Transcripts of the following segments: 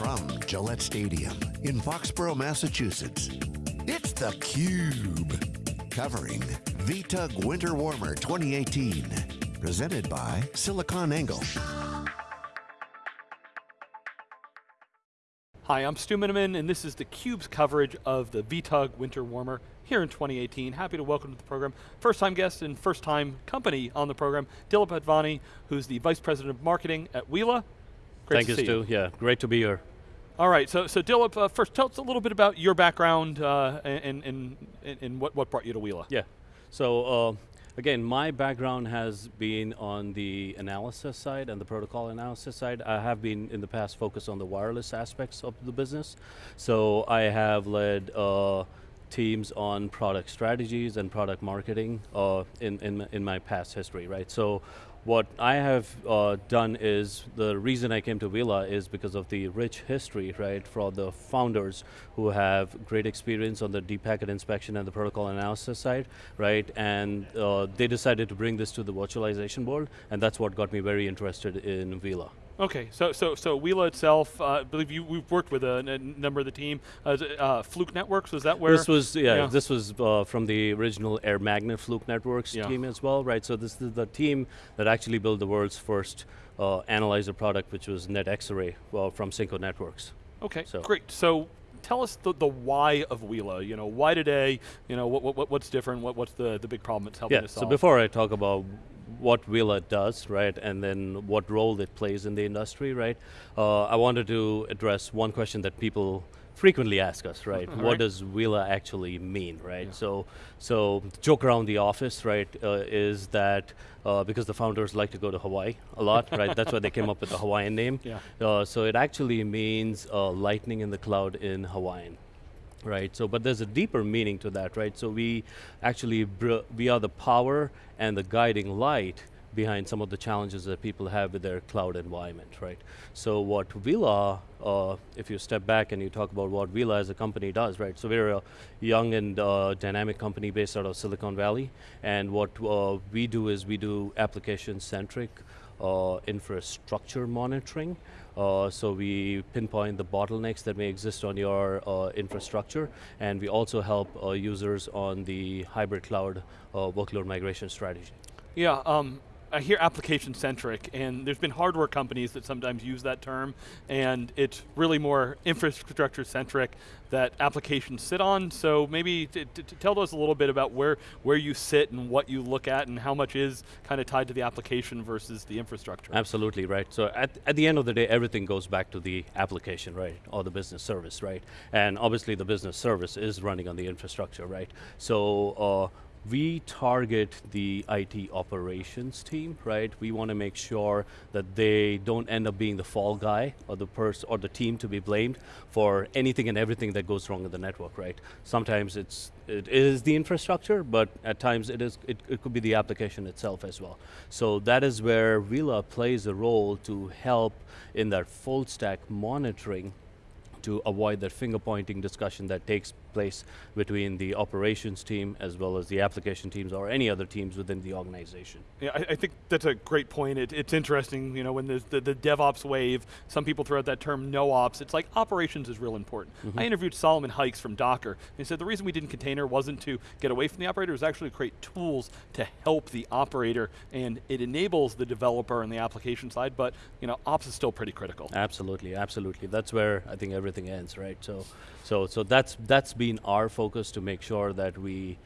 from Gillette Stadium in Foxborough, Massachusetts, it's theCUBE. Covering VTUG Winter Warmer 2018. Presented by SiliconANGLE. Hi, I'm Stu Miniman, and this is theCUBE's coverage of the VTUG Winter Warmer here in 2018. Happy to welcome to the program, first time guest and first time company on the program, Dilip Advani, who's the Vice President of Marketing at Uila. Great Thank you, Stu, you. yeah, great to be here. All right, so, so Dilip, uh, first tell us a little bit about your background uh, and, and, and, and, what, what brought you to Uila. Yeah, so uh, Again, my background has been on the analysis side and the protocol analysis side. I have been in the past focused on the wireless aspects of the business. So I have led uh, teams on product strategies and product marketing uh, in, in, in my past history, right? So what I have uh, done is, the reason I came to Uila is because of the rich history, right, for the founders who have great experience on the deep packet inspection and the protocol analysis side, right, and uh, they decided to bring this to the virtualization world, and that's what got me very interested in Uila. Okay, so so so Uila itself, uh, I believe you we've worked with a, a number of the team. Uh, uh, Fluke Networks was that where? This was yeah. yeah. This was uh, from the original AirMagnet Fluke Networks yeah. team as well, right? So this is the team that actually built the world's first uh, analyzer product, which was NetXRay well, from Cinco Networks. Okay, so. great. So tell us the, the why of Uila. You know, why today? You know, what, what what's different? What, what's the the big problem it's helping yeah, to solve? So before I talk about what Uila does, right, and then what role it plays in the industry, right? Uh, I wanted to address one question that people frequently ask us, right? what right. does Uila actually mean, right? Yeah. So, so joke around the office, right, uh, is that uh, because the founders like to go to Hawaii a lot, right? That's why they came up with the Hawaiian name. Yeah. Uh, so it actually means uh, lightning in the cloud in Hawaiian, right? So, but there's a deeper meaning to that, right? So we actually, we are the power and the guiding light behind some of the challenges that people have with their cloud environment, right? So what Uila, uh, if you step back and you talk about what Uila as a company does, right? So we're a young and uh, dynamic company based out of Silicon Valley, and what uh, we do is we do application-centric infrastructure monitoring. Uh, so we pinpoint the bottlenecks that may exist on your uh, infrastructure, and we also help uh, users on the hybrid cloud uh, workload migration strategy. Yeah, um, I hear application centric, and there's been hardware companies that sometimes use that term, and it's really more infrastructure centric that applications sit on. So maybe tell us a little bit about where where you sit and what you look at, and how much is kind of tied to the application versus the infrastructure. Absolutely right. So at at the end of the day, everything goes back to the application, right, or the business service, right, and obviously the business service is running on the infrastructure, right. So. Uh, we target the IT operations team, right? We want to make sure that they don't end up being the fall guy or the person or the team to be blamed for anything and everything that goes wrong in the network, right? Sometimes it's it is the infrastructure, but at times it is it, it could be the application itself as well. So that is where Uila plays a role to help in that full stack monitoring to avoid that finger pointing discussion that takes place between the operations team as well as the application teams or any other teams within the organization. Yeah, I, I think that's a great point. It, it's interesting, you know, when there's the, the DevOps wave, some people throw out that term no ops, it's like operations is real important. Mm -hmm. I interviewed Solomon Hykes from Docker, and he said the reason we didn't container wasn't to get away from the operator, it was actually to create tools to help the operator, and it enables the developer and the application side, but you know, ops is still pretty critical. Absolutely, absolutely. That's where I think everything ends, right? So, so, so that's that's been our focus to make sure that we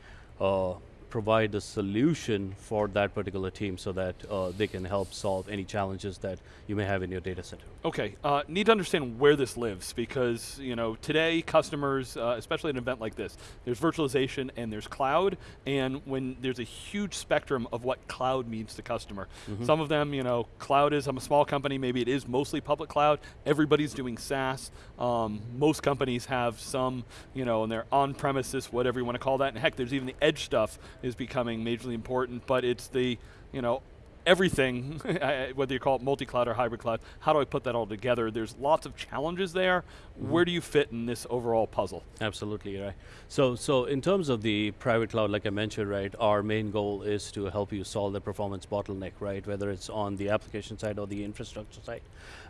uh, provide the solution for that particular team so that uh, they can help solve any challenges that you may have in your data center. Okay, uh, need to understand where this lives because you know today customers, uh, especially at an event like this, there's virtualization and there's cloud, and when there's a huge spectrum of what cloud means to customer. Mm -hmm. Some of them, you know, cloud is, I'm a small company, maybe it is mostly public cloud, everybody's doing SaaS, um, most companies have some, you know, and they're on-premises, whatever you want to call that, and heck, there's even the edge stuff is becoming majorly important, but it's the, you know, everything, whether you call it multi-cloud or hybrid cloud, how do I put that all together? There's lots of challenges there. Mm -hmm. Where do you fit in this overall puzzle? Absolutely, right. So, so in terms of the private cloud, like I mentioned, right, our main goal is to help you solve the performance bottleneck, right, whether it's on the application side or the infrastructure side,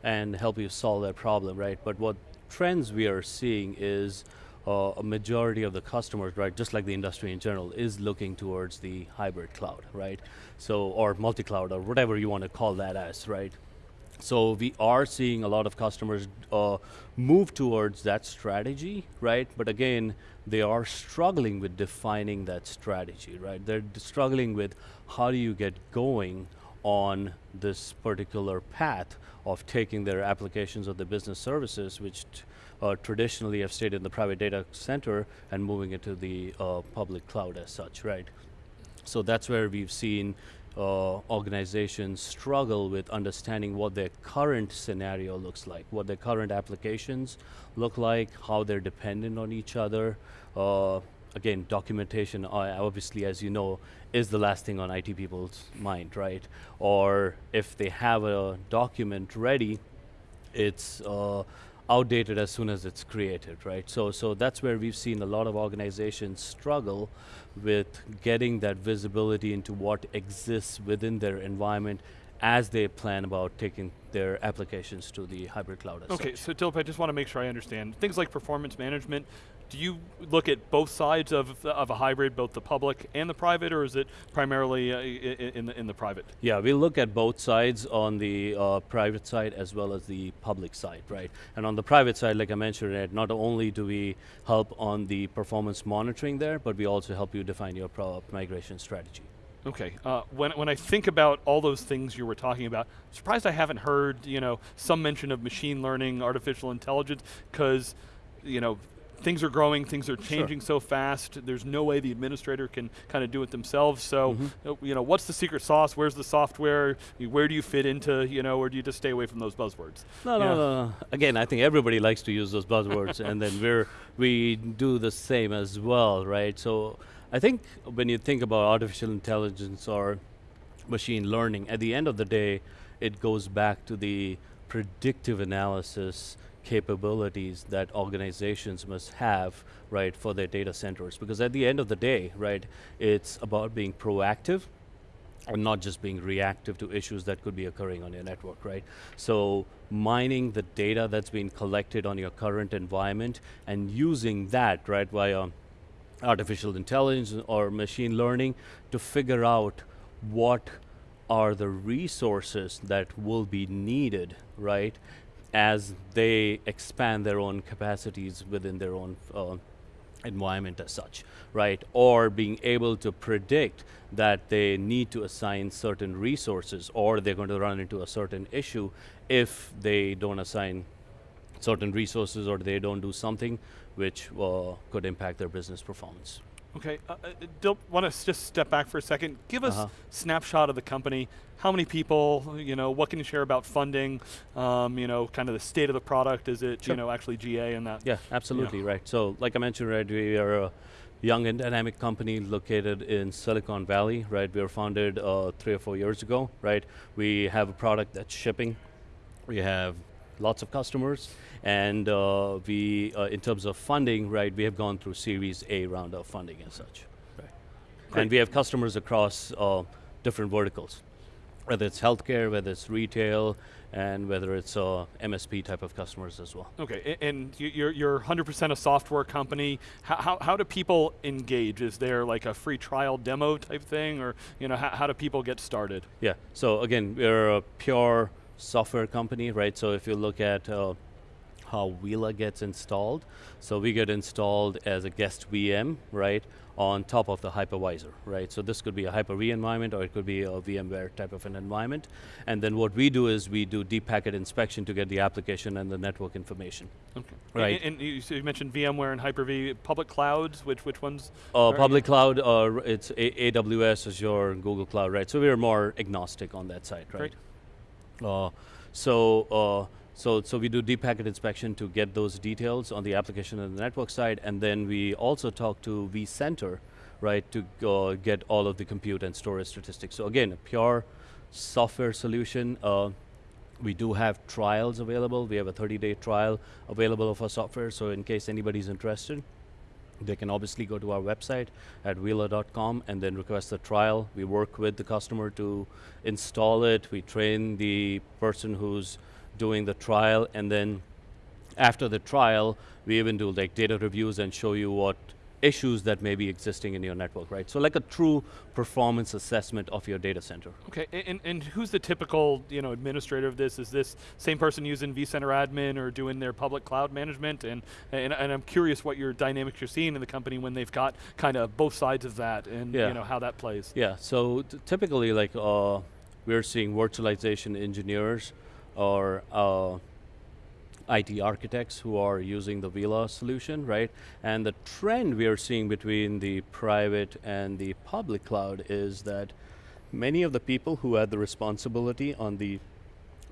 and help you solve that problem, right? But what trends we are seeing is uh, a majority of the customers, right, just like the industry in general, is looking towards the hybrid cloud, right? So, or multi-cloud, or whatever you want to call that as, right? So we are seeing a lot of customers uh, move towards that strategy, right? But again, they are struggling with defining that strategy, right? They're struggling with how do you get going on this particular path of taking their applications of the business services, which uh, traditionally have stayed in the private data center and moving it to the uh, public cloud as such, right? So that's where we've seen uh, organizations struggle with understanding what their current scenario looks like, what their current applications look like, how they're dependent on each other. Uh, again, documentation, uh, obviously, as you know, is the last thing on IT people's mind, right? Or if they have a document ready, it's uh, outdated as soon as it's created, right? So, so that's where we've seen a lot of organizations struggle with getting that visibility into what exists within their environment as they plan about taking their applications to the hybrid cloud. okay, such. so Dilip, I just want to make sure I understand. Things like performance management, do you look at both sides of, of a hybrid, both the public and the private, or is it primarily uh, in, the, in the private? Yeah, we look at both sides on the uh, private side as well as the public side, right? And on the private side, like I mentioned, Ed, not only do we help on the performance monitoring there, but we also help you define your migration strategy. Okay, uh, when, when I think about all those things you were talking about, I'm surprised I haven't heard you know, some mention of machine learning, artificial intelligence, because you know, things are growing, things are changing sure. so fast, there's no way the administrator can kind of do it themselves, so, mm -hmm. you know, what's the secret sauce, where's the software, where do you fit into, you know, or do you just stay away from those buzzwords? No, no, no, no, again, I think everybody likes to use those buzzwords, and then we're, we do the same as well, right? So, I think when you think about artificial intelligence or machine learning, at the end of the day, it goes back to the predictive analysis capabilities that organizations must have, right, for their data centers. Because at the end of the day, right, it's about being proactive and not just being reactive to issues that could be occurring on your network, right? So mining the data that's being collected on your current environment and using that, right, via artificial intelligence or machine learning to figure out what are the resources that will be needed, right, as they expand their own capacities within their own uh, environment as such, right? Or being able to predict that they need to assign certain resources or they're going to run into a certain issue if they don't assign certain resources or they don't do something which uh, could impact their business performance. Okay, uh, uh want to just step back for a second. Give us uh -huh. snapshot of the company. How many people, you know, what can you share about funding, um, you know, kind of the state of the product, is it, sure. you know, actually GA and that? Yeah, absolutely, you know. right. So, like I mentioned, right, we are a young and dynamic company located in Silicon Valley, right? We were founded uh, three or four years ago, right? We have a product that's shipping. We have lots of customers, and uh, we, uh, in terms of funding, right, we have gone through Series A round of funding and such. Right. And we have customers across uh, different verticals, whether it's healthcare, whether it's retail, and whether it's uh, MSP type of customers as well. Okay, and you're, you're 100% a software company. How, how, how, do people engage? Is there like a free trial demo type thing, or you know, how, how do people get started? Yeah, so again, we're a pure software company, right? So if you look at uh, how Uila gets installed, so we get installed as a guest VM, right, on top of the hypervisor, right? So this could be a Hyper-V environment or it could be a VMware type of an environment. And then what we do is we do deep packet inspection to get the application and the network information. Okay. Right. And, and you, so you, mentioned VMware and Hyper-V. Public clouds, which, which ones? Uh, public cloud, uh, it's a AWS, Azure, Google Cloud, right? So we're more agnostic on that side, right? Great. Uh, so, uh, so, so we do deep packet inspection to get those details on the application and the network side, and then we also talk to vCenter, right, to uh, get all of the compute and storage statistics. So again, a pure software solution. Uh, we do have trials available. We have a 30-day trial available of our software, so in case anybody's interested, they can obviously go to our website at uila.com and then request a trial. We work with the customer to install it. We train the person who's doing the trial, and then after the trial, we even do like data reviews and show you what issues that may be existing in your network, right? So like a true performance assessment of your data center. Okay, and, and who's the typical you know administrator of this? Is this same person using vCenter admin or doing their public cloud management? And, and and I'm curious what your dynamics you're seeing in the company when they've got kind of both sides of that, and Yeah. you know how that plays. Yeah, so t- typically like uh, we're seeing virtualization engineers or uh, IT architects who are using the Uila solution, right? And the trend we are seeing between the private and the public cloud is that many of the people who had the responsibility on the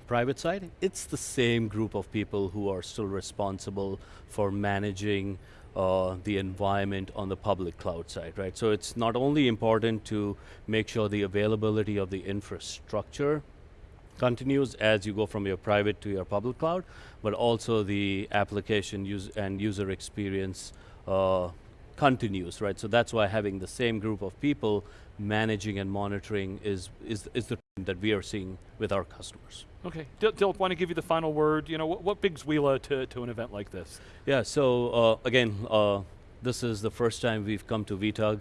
private side, it's the same group of people who are still responsible for managing uh, the environment on the public cloud side, right? So it's not only important to make sure the availability of the infrastructure continues as you go from your private to your public cloud, but also the application use and user experience uh, continues, right? So that's why having the same group of people managing and monitoring is, is, is the trend that we are seeing with our customers. Okay, Dil- Dilip, want to give you the final word? You know, what, what brings Uila to, to an event like this? Yeah, so uh, again, uh, this is the first time we've come to VTUG.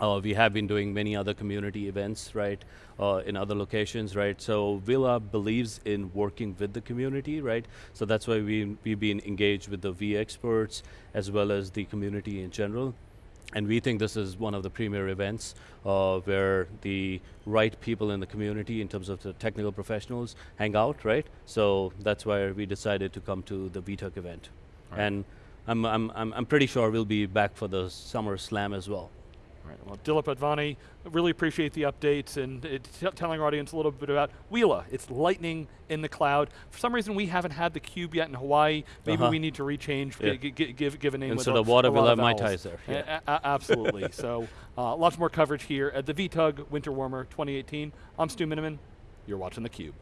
Uh, we have been doing many other community events, right, uh, in other locations, right? So Uila believes in working with the community, right? So that's why we, we've been engaged with the vExperts as well as the community in general. And we think this is one of the premier events uh, where the right people in the community, in terms of the technical professionals, hang out, right? So that's why we decided to come to the VTUG event. Right. And I'm, I'm, I'm, I'm pretty sure we'll be back for the Summer Slam as well. Right, well, Dilip Advani, really appreciate the updates and t- telling our audience a little bit about Uila. It's lightning in the cloud. For some reason, we haven't had the cube yet in Hawaii. Maybe Uh-huh. we need to rechange, Yeah. give, give a name Instead with a, water, a we'll have of Mai vowels. Tais there, yeah. A- absolutely. so, uh, lots more coverage here at the VTUG Winter Warmer 2018. I'm Stu Miniman. You're watching theCUBE.